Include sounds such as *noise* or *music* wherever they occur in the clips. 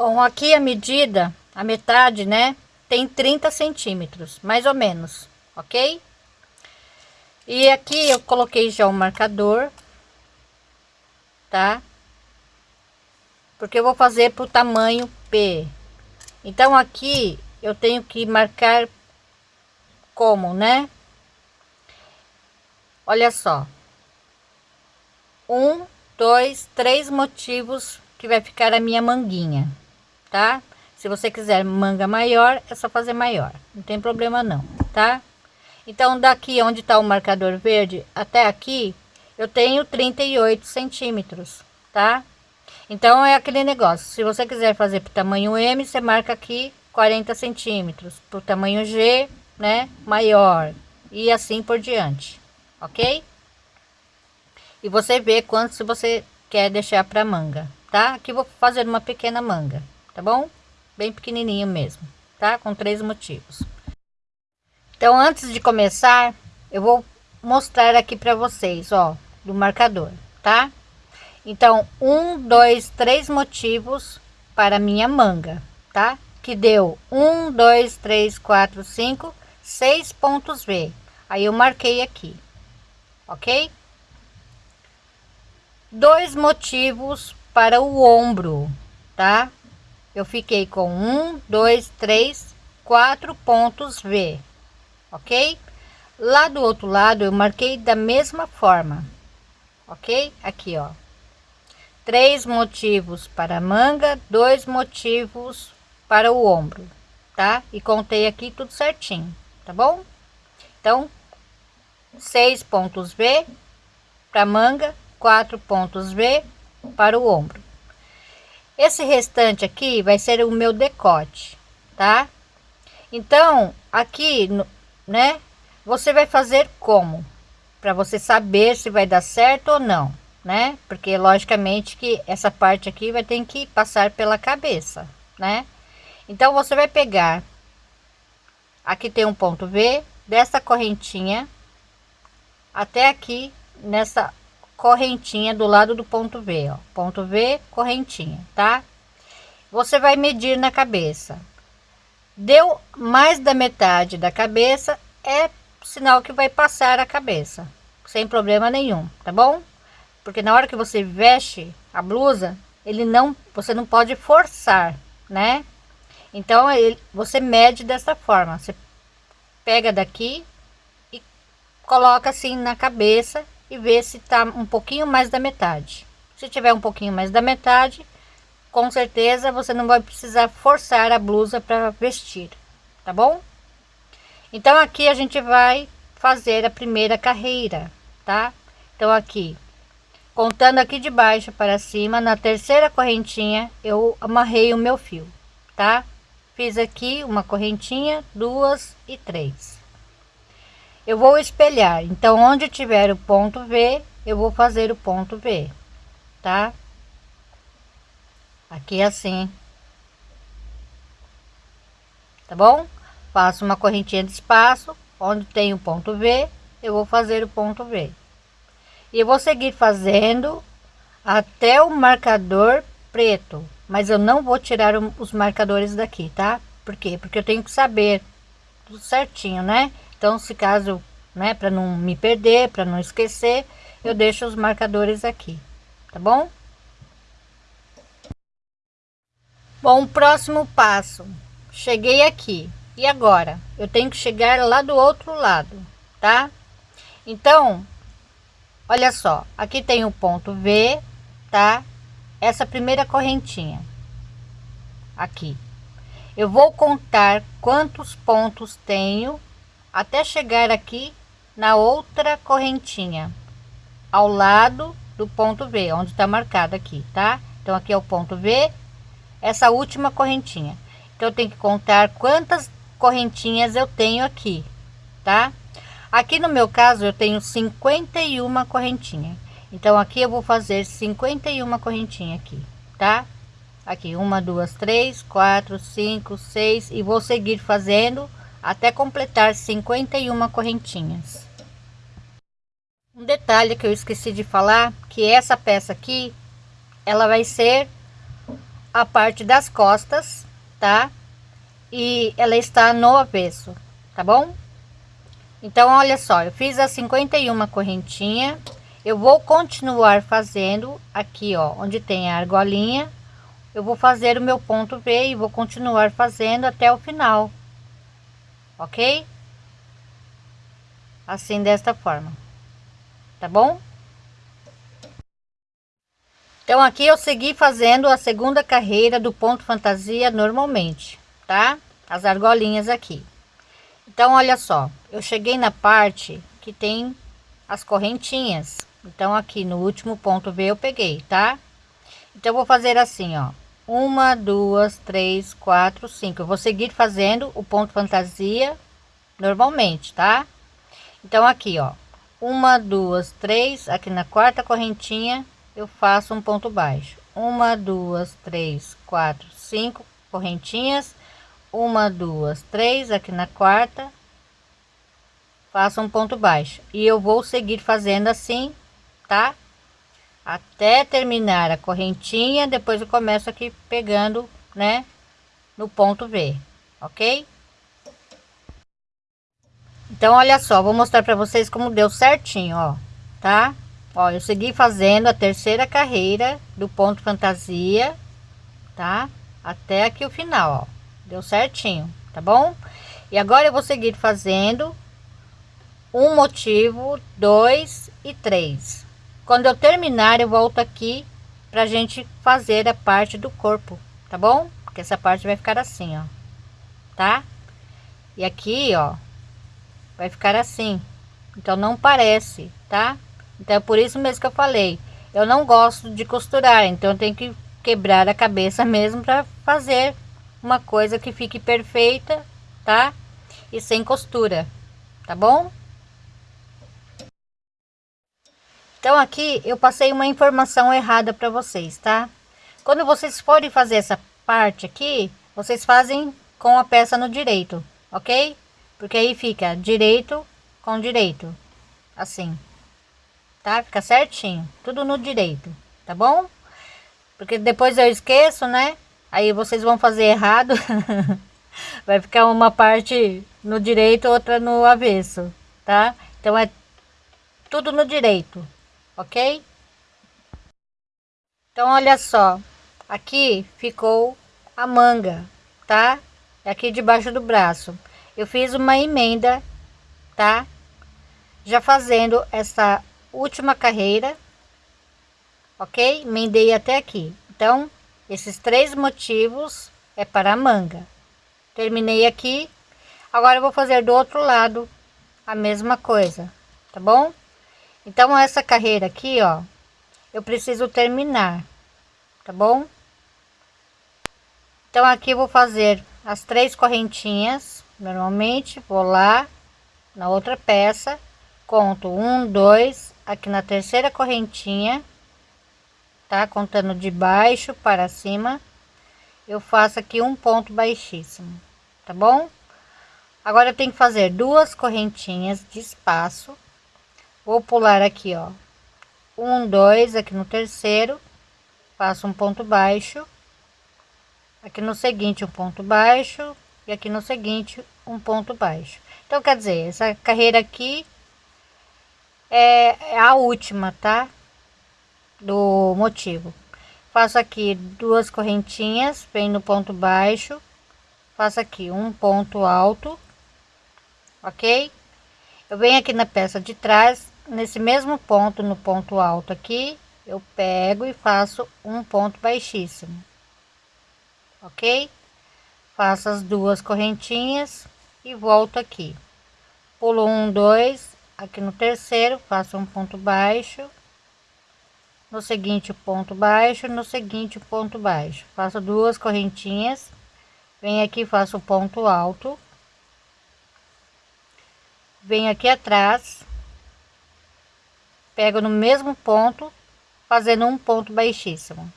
Bom, aqui a medida, a metade, né? Tem 30 centímetros, mais ou menos, ok? E aqui eu coloquei já o marcador, tá? Porque eu vou fazer pro tamanho P. Então aqui eu tenho que marcar como, né? Olha só. Um, dois, três motivos que vai ficar a minha manguinha tá? Se você quiser manga maior, é só fazer maior, não tem problema não, tá? Então, daqui onde está o marcador verde até aqui, eu tenho 38 centímetros, tá? Então, é aquele negócio, se você quiser fazer para tamanho M, você marca aqui 40 centímetros, para o tamanho G, né, maior, e assim por diante, ok? E você vê quanto se você quer deixar para manga, tá? Aqui vou fazer uma pequena manga tá bom? Bem pequenininho mesmo, tá? Com três motivos. Então, antes de começar, eu vou mostrar aqui para vocês, ó, do marcador, tá? Então, um, dois, três motivos para minha manga, tá? Que deu um, dois, três, quatro, cinco, seis pontos V. Aí eu marquei aqui, ok? Dois motivos para o ombro, tá? Eu fiquei com um, dois, três, quatro pontos V, ok? Lá do outro lado eu marquei da mesma forma, ok? Aqui, ó, três motivos para manga, dois motivos para o ombro, tá? E contei aqui tudo certinho, tá bom? Então, seis pontos V para manga, quatro pontos V para o ombro. Esse restante aqui vai ser o meu decote, tá? Então, aqui, né? Você vai fazer como? Para você saber se vai dar certo ou não, né? Porque, logicamente, que essa parte aqui vai ter que passar pela cabeça, né? Então, você vai pegar... Aqui tem um ponto V, dessa correntinha até aqui nessa correntinha do lado do ponto V, ó. Ponto V, correntinha, tá? Você vai medir na cabeça. Deu mais da metade da cabeça, é sinal que vai passar a cabeça, sem problema nenhum, tá bom? Porque na hora que você veste a blusa, ele não, você não pode forçar, né? Então, ele, você mede dessa forma, você pega daqui e coloca assim na cabeça e ver se tá um pouquinho mais da metade. Se tiver um pouquinho mais da metade, com certeza você não vai precisar forçar a blusa para vestir, tá bom? Então aqui a gente vai fazer a primeira carreira, tá? Então aqui, contando aqui de baixo para cima, na terceira correntinha eu amarrei o meu fio, tá? Fiz aqui uma correntinha, duas e três eu vou espelhar. Então onde tiver o ponto V eu vou fazer o ponto V tá? Aqui assim. Tá bom? Faço uma correntinha de espaço. Onde tem o ponto V eu vou fazer o ponto V. E eu vou seguir fazendo até o marcador preto. Mas eu não vou tirar os marcadores daqui tá? Por quê? Porque eu tenho que saber tudo certinho né então, se caso, né, para não me perder, para não esquecer, eu deixo os marcadores aqui, tá bom? Bom, próximo passo. Cheguei aqui. E agora? Eu tenho que chegar lá do outro lado, tá? Então, olha só. Aqui tem o ponto V, tá? Essa primeira correntinha. Aqui. Eu vou contar quantos pontos tenho até chegar aqui na outra correntinha ao lado do ponto V onde está marcado aqui tá? Então aqui é o ponto V essa última correntinha. Então eu tenho que contar quantas correntinhas eu tenho aqui tá? Aqui no meu caso eu tenho 51 correntinha. Então aqui eu vou fazer 51 correntinha aqui tá? Aqui uma duas três quatro cinco seis e vou seguir fazendo até completar 51 correntinhas. Um detalhe que eu esqueci de falar, que essa peça aqui, ela vai ser a parte das costas, tá? E ela está no avesso, tá bom? Então, olha só, eu fiz as 51 correntinha. Eu vou continuar fazendo aqui, ó, onde tem a argolinha. Eu vou fazer o meu ponto V e vou continuar fazendo até o final. Ok? Assim, desta forma. Tá bom? Então, aqui eu segui fazendo a segunda carreira do ponto fantasia normalmente, tá? As argolinhas aqui. Então, olha só, eu cheguei na parte que tem as correntinhas. Então, aqui no último ponto V eu peguei, tá? Então, vou fazer assim, ó. Uma, duas, três, quatro, cinco. Eu vou seguir fazendo o ponto fantasia normalmente, tá? Então, aqui, ó. Uma, duas, três. Aqui na quarta correntinha, eu faço um ponto baixo uma duas três quatro cinco correntinhas uma duas três aqui na quarta faço um ponto baixo e eu vou seguir fazendo assim tá até terminar a correntinha depois eu começo aqui pegando né no ponto V ok então olha só vou mostrar para vocês como deu certinho ó tá Ó, eu segui fazendo a terceira carreira do ponto fantasia, tá? Até aqui o final, ó. Deu certinho, tá bom? E agora eu vou seguir fazendo um motivo, dois e três. Quando eu terminar, eu volto aqui pra gente fazer a parte do corpo, tá bom? Porque essa parte vai ficar assim, ó. Tá? E aqui, ó, vai ficar assim. Então não parece, tá? Então é por isso mesmo que eu falei. Eu não gosto de costurar, então eu tenho que quebrar a cabeça *laughs* mesmo para fazer uma coisa que fique perfeita, tá? E sem costura, tá bom? Então aqui eu passei uma informação errada para vocês, tá? Quando vocês forem fazer essa parte aqui, vocês fazem com a peça no direito, ok? Porque aí fica direito com direito, assim tá? Fica certinho, tudo no direito, tá bom? Porque depois eu esqueço, né? Aí vocês vão fazer errado. *laughs* Vai ficar uma parte no direito, outra no avesso, tá? Então é tudo no direito, ok? Então olha só, aqui ficou a manga, tá? Aqui debaixo do braço. Eu fiz uma emenda, tá? Já fazendo essa última carreira, ok? Mendei até aqui. Então, esses três motivos é para a manga. Terminei aqui. Agora eu vou fazer do outro lado a mesma coisa, tá bom? Então, essa carreira aqui, ó, eu preciso terminar, tá bom? Então, aqui vou fazer as três correntinhas, normalmente, vou lá na outra peça, conto um, dois, aqui na terceira correntinha, tá? Contando de baixo para cima, eu faço aqui um ponto baixíssimo, tá bom? Agora eu tenho que fazer duas correntinhas de espaço. Vou pular aqui, ó, um, dois, aqui no terceiro, faço um ponto baixo. Aqui no seguinte, um ponto baixo. E aqui no seguinte, um ponto baixo. Então, quer dizer, essa carreira aqui é, é a última, tá? Do motivo. Faço aqui duas correntinhas, vem no ponto baixo, faço aqui um ponto alto, ok? Eu venho aqui na peça de trás, nesse mesmo ponto, no ponto alto aqui, eu pego e faço um ponto baixíssimo, ok? Faço as duas correntinhas e volto aqui. Pulo um, dois, aqui no terceiro faço um ponto baixo no seguinte ponto baixo no seguinte ponto baixo faço duas correntinhas venho aqui faço ponto alto venho aqui atrás pego no mesmo ponto fazendo um ponto baixíssimo.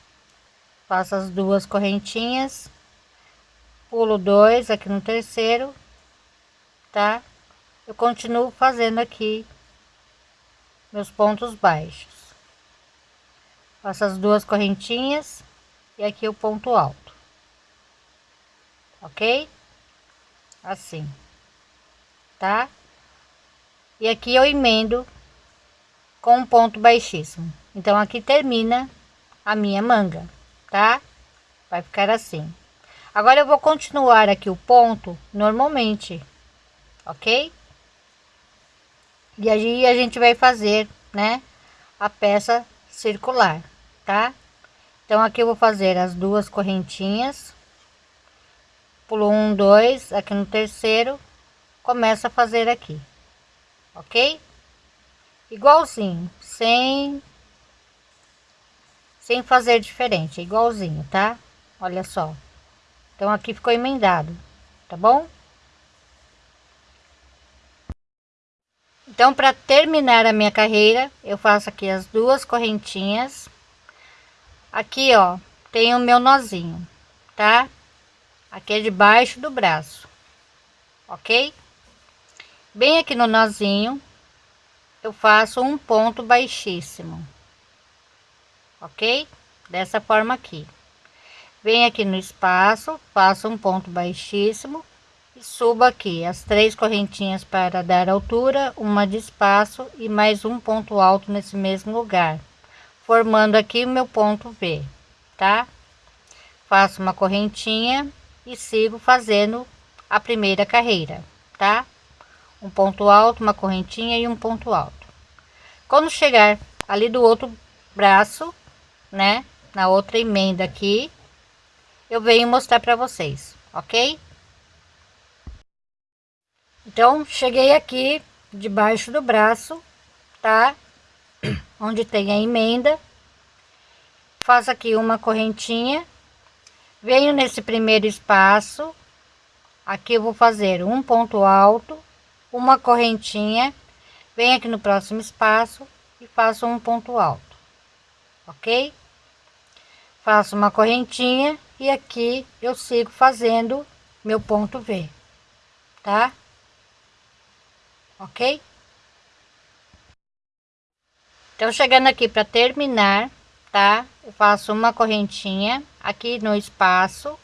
Faço as duas correntinhas pulo dois aqui no terceiro tá? Eu continuo fazendo aqui meus pontos baixos. Faço as duas correntinhas e aqui o ponto alto. Ok? Assim. Tá? E aqui eu emendo com um ponto baixíssimo. Então aqui termina a minha manga tá? Vai ficar assim. Agora eu vou continuar aqui o ponto normalmente ok? E aí a gente vai fazer né a peça circular tá? Então aqui eu vou fazer as duas correntinhas. Pulo um dois aqui no terceiro começa a fazer aqui ok igualzinho sem sem fazer diferente igualzinho tá? Olha só. Então aqui ficou emendado tá bom? Então para terminar a minha carreira eu faço aqui as duas correntinhas. Aqui ó tem o meu nozinho tá? Aqui é debaixo do braço ok? Bem aqui no nozinho eu faço um ponto baixíssimo ok? Dessa forma aqui. Venho aqui no espaço faço um ponto baixíssimo e subo aqui. As três correntinhas para dar altura uma de espaço e mais um ponto alto nesse mesmo lugar formando aqui o meu ponto V tá? Faço uma correntinha e sigo fazendo a primeira carreira tá um ponto alto uma correntinha e um ponto alto. Quando chegar ali do outro braço né na outra emenda aqui eu venho mostrar para vocês ok? Então cheguei aqui debaixo do braço tá? *coughs* Onde tem a emenda. Faço aqui uma correntinha. Venho nesse primeiro espaço. Aqui eu vou fazer um ponto alto uma correntinha venho aqui no próximo espaço e faço um ponto alto ok? Faço uma correntinha e aqui eu sigo fazendo meu ponto V tá? Ok? Então chegando aqui para terminar tá? Eu faço uma correntinha aqui no espaço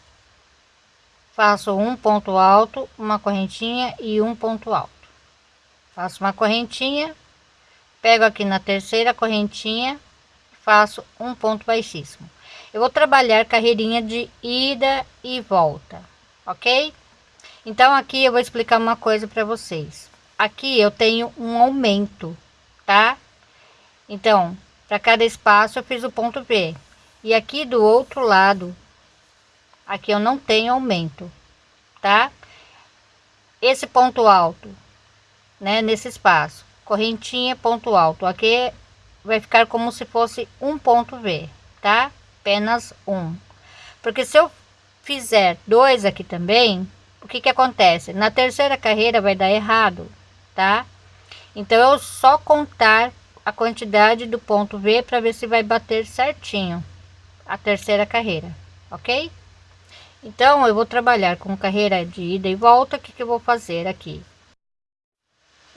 faço um ponto alto uma correntinha e um ponto alto faço uma correntinha pego aqui na terceira correntinha faço um ponto baixíssimo. Eu vou trabalhar carreirinha de ida e volta ok? Então aqui eu vou explicar uma coisa para vocês. Aqui eu tenho um aumento tá? Então para cada espaço eu fiz o ponto V e aqui do outro lado aqui eu não tenho aumento tá? Esse ponto alto né nesse espaço. Correntinha ponto alto. Aqui vai ficar como se fosse um ponto V tá? Apenas um. Porque se eu fizer dois aqui também o que que acontece? Na terceira carreira vai dar errado tá? Então eu só contar a quantidade do ponto V para ver se vai bater certinho a terceira carreira, ok? Então eu vou trabalhar com carreira de ida e volta, o que, que eu vou fazer aqui?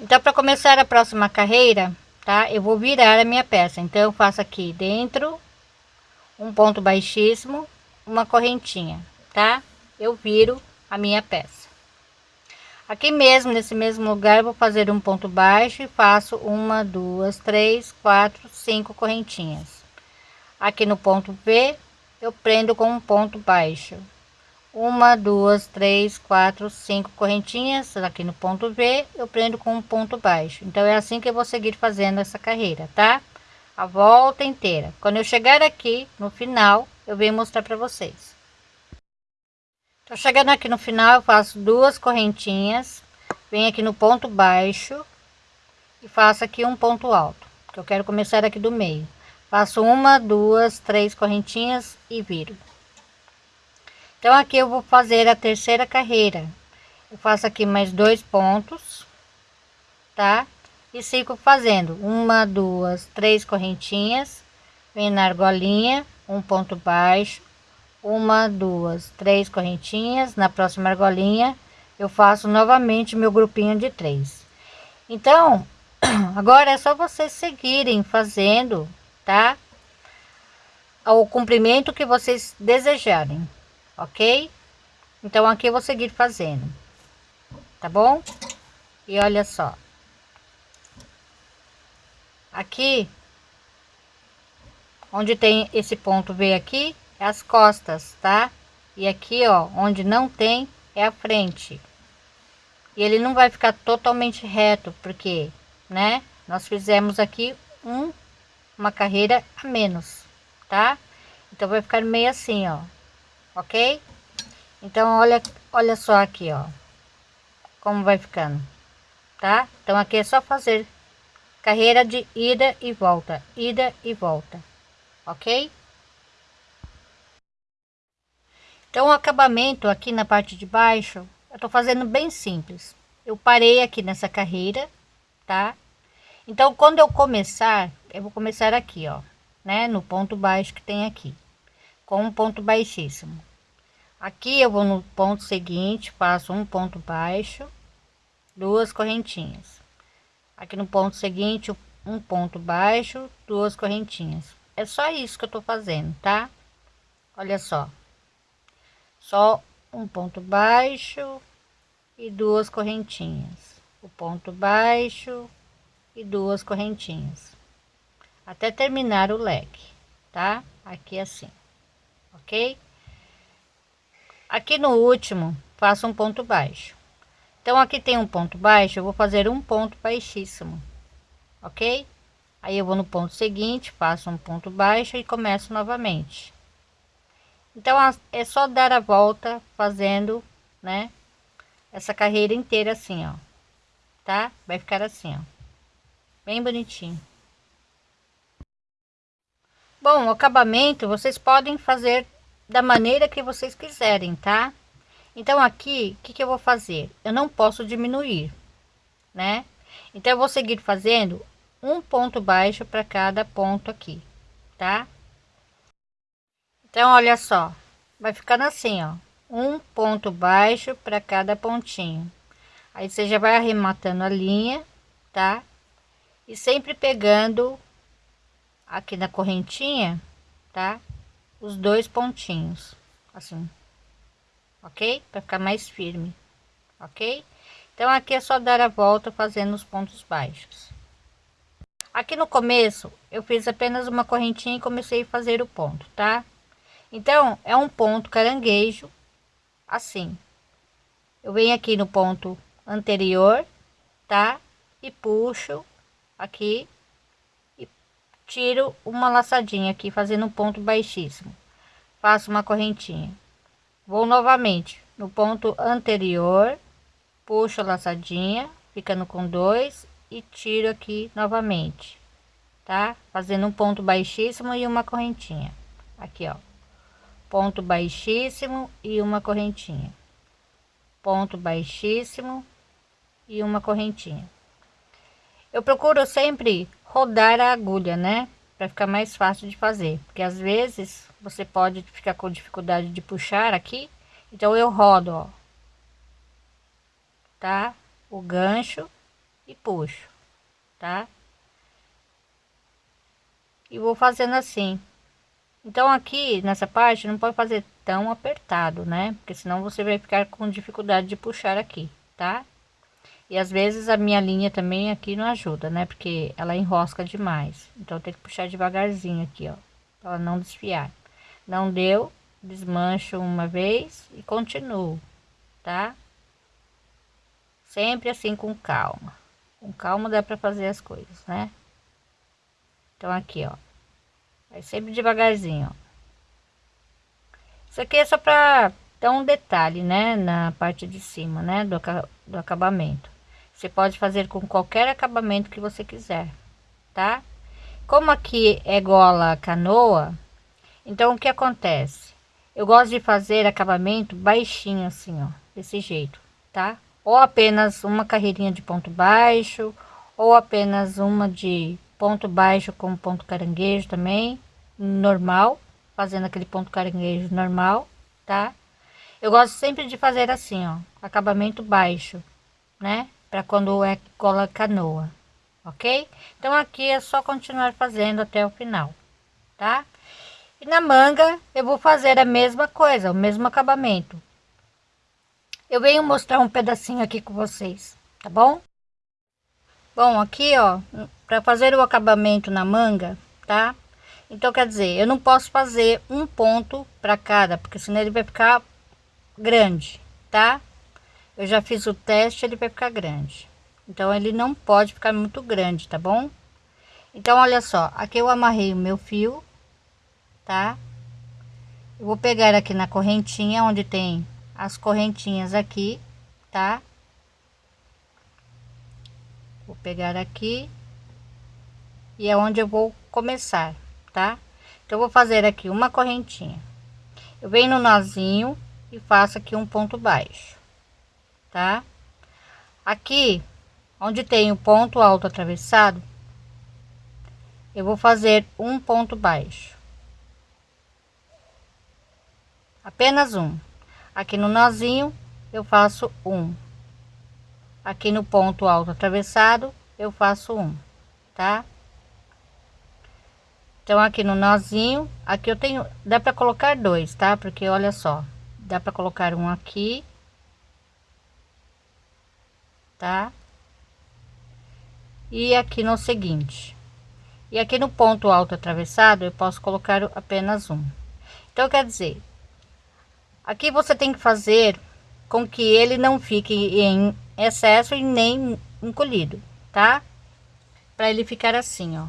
Então para começar a próxima carreira, tá? Eu vou virar a minha peça, então eu faço aqui dentro um ponto baixíssimo, uma correntinha, tá? Eu viro a minha peça. Aqui mesmo, nesse mesmo lugar, vou fazer um ponto baixo e faço uma, duas, três, quatro, cinco correntinhas. Aqui no ponto V, eu prendo com um ponto baixo. Uma, duas, três, quatro, cinco correntinhas. Aqui no ponto V, eu prendo com um ponto baixo. Então, é assim que eu vou seguir fazendo essa carreira, tá? A volta inteira. Quando eu chegar aqui, no final, eu venho mostrar para vocês. Tô chegando aqui no final, eu faço duas correntinhas, venho aqui no ponto baixo e faço aqui um ponto alto, que eu quero começar aqui do meio. Faço uma, duas, três correntinhas e viro. Então aqui eu vou fazer a terceira carreira. Eu faço aqui mais dois pontos, tá? E sigo fazendo uma, duas, três correntinhas, venho na argolinha, um ponto baixo, uma duas três correntinhas na próxima argolinha eu faço novamente meu grupinho de três então *clears throat* agora é só vocês seguirem fazendo tá ao comprimento que vocês desejarem, ok? Então aqui eu vou seguir fazendo, tá bom? E olha só. Aqui, onde tem esse ponto V aqui, é as costas, tá? E aqui, ó, onde não tem, é a frente. E ele não vai ficar totalmente reto, porque, né? Nós fizemos aqui um, uma carreira a menos, tá? Então vai ficar meio assim, ó, ok? Então olha, olha só aqui, ó, como vai ficando, tá? Então aqui é só fazer carreira de ida e volta, ida e volta, ok? Então o acabamento aqui na parte de baixo, eu tô fazendo bem simples. Eu parei aqui nessa carreira, tá? Então quando eu começar, eu vou começar aqui, ó, né? No ponto baixo que tem aqui, com um ponto baixíssimo. Aqui eu vou no ponto seguinte, faço um ponto baixo, duas correntinhas. Aqui no ponto seguinte um ponto baixo duas correntinhas. É só isso que eu tô fazendo tá? Olha só. Só um ponto baixo e duas correntinhas. O ponto baixo e duas correntinhas. Até terminar o leque tá? Aqui assim ok? Aqui no último faço um ponto baixo. Então aqui tem um ponto baixo eu vou fazer um ponto baixíssimo ok? Aí eu vou no ponto seguinte faço um ponto baixo e começo novamente. Então é só dar a volta fazendo né essa carreira inteira assim ó tá? Vai ficar assim ó. Bem bonitinho bom o acabamento vocês podem fazer da maneira que vocês quiserem tá? Então aqui o que, que eu vou fazer? Eu não posso diminuir né? Então eu vou seguir fazendo um ponto baixo para cada ponto aqui tá? Então olha só vai ficando assim ó. Um ponto baixo para cada pontinho. Aí você já vai arrematando a linha tá? E sempre pegando aqui na correntinha tá os dois pontinhos assim ok? Para ficar mais firme, ok? Então aqui é só dar a volta fazendo os pontos baixos. Aqui no começo eu fiz apenas uma correntinha e comecei a fazer o ponto, tá? Então é um ponto caranguejo, assim. Eu venho aqui no ponto anterior, tá? E puxo aqui tiro uma laçadinha aqui fazendo um ponto baixíssimo. Faço uma correntinha Vou novamente no ponto anterior, puxo a laçadinha, ficando com dois e tiro aqui novamente, tá? Fazendo um ponto baixíssimo e uma correntinha. Aqui, ó. Ponto baixíssimo e uma correntinha. Ponto baixíssimo e uma correntinha. Eu procuro sempre rodar a agulha, né? Para ficar mais fácil de fazer, porque às vezes você pode ficar com dificuldade de puxar aqui então eu rodo ó. Tá? O gancho e puxo tá? E vou fazendo assim. Então aqui nessa parte não pode fazer tão apertado né? Porque senão você vai ficar com dificuldade de puxar aqui tá e às vezes a minha linha também aqui não ajuda né porque ela enrosca demais então tem que puxar devagarzinho aqui ó para não desfiar não deu, desmancho uma vez e continuo, tá? Sempre assim com calma. Com calma dá para fazer as coisas, né? Então aqui, ó. Vai sempre devagarzinho, ó. Isso aqui é só para dar um detalhe, né? Na parte de cima, né? Do, do acabamento. Você pode fazer com qualquer acabamento que você quiser, tá? Como aqui é gola canoa, então, o que acontece? Eu gosto de fazer acabamento baixinho assim, ó, desse jeito, tá? Ou apenas uma carreirinha de ponto baixo, ou apenas uma de ponto baixo com ponto caranguejo também, normal, fazendo aquele ponto caranguejo normal, tá? Eu gosto sempre de fazer assim, ó, acabamento baixo, né? Para quando é cola canoa, ok? Então aqui é só continuar fazendo até o final, tá? E na manga eu vou fazer a mesma coisa, o mesmo acabamento. Eu venho mostrar um pedacinho aqui com vocês, tá bom? Bom, aqui ó, para fazer o acabamento na manga, tá? Então quer dizer, eu não posso fazer um ponto para cada, porque senão ele vai ficar grande, tá? Eu já fiz o teste, ele vai ficar grande. Então ele não pode ficar muito grande, tá bom? Então olha só, aqui eu amarrei o meu fio, tá? Eu vou pegar aqui na correntinha onde tem as correntinhas aqui, tá? Vou pegar aqui e é onde eu vou começar, tá? Então, vou fazer aqui uma correntinha. Eu venho no nozinho e faço aqui um ponto baixo, tá? Aqui, onde tem o ponto alto atravessado, eu vou fazer um ponto baixo. Apenas um. Aqui no nozinho, eu faço um. Aqui no ponto alto atravessado, eu faço um, tá? Então, aqui no nozinho, aqui eu tenho, dá para colocar dois, tá? Porque olha só, dá para colocar um aqui, tá? E aqui no seguinte. E aqui no ponto alto atravessado, eu posso colocar apenas um. Então, quer dizer, aqui você tem que fazer com que ele não fique em excesso e nem encolhido, tá? Para ele ficar assim, ó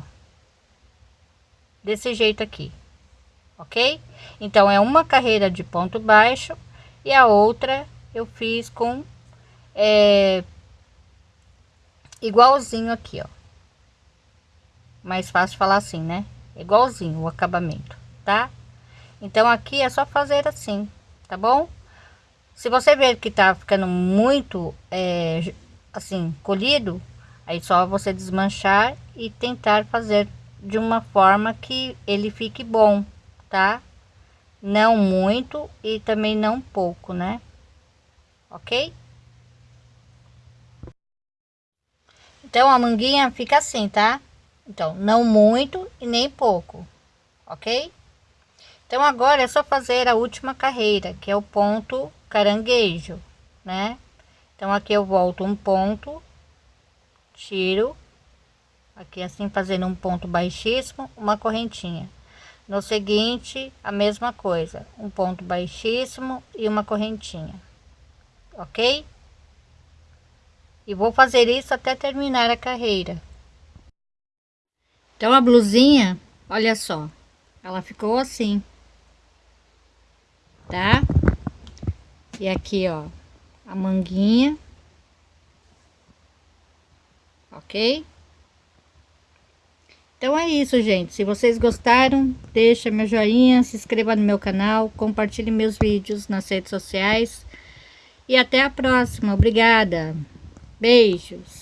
desse jeito aqui, ok? Então, é uma carreira de ponto baixo e a outra eu fiz com é, igualzinho aqui, ó. Mais fácil falar assim, né? Igualzinho o acabamento, tá? Então, aqui é só fazer assim, tá bom? Se você ver que tá ficando muito, é, assim, colhido, aí só você desmanchar e tentar fazer de uma forma que ele fique bom, tá? Não muito e também não pouco, né? Ok? Então, a manguinha fica assim, tá? Então, não muito e nem pouco, ok? Então, agora é só fazer a última carreira, que é o ponto caranguejo, né? Então, aqui eu volto um ponto, tiro aqui assim fazendo um ponto baixíssimo uma correntinha no seguinte a mesma coisa um ponto baixíssimo e uma correntinha ok e vou fazer isso até terminar a carreira então a blusinha olha só ela ficou assim tá e aqui ó a manguinha ok então é isso, gente. Se vocês gostaram, deixa meu joinha, se inscreva no meu canal, compartilhe meus vídeos nas redes sociais. E até a próxima. Obrigada. Beijos.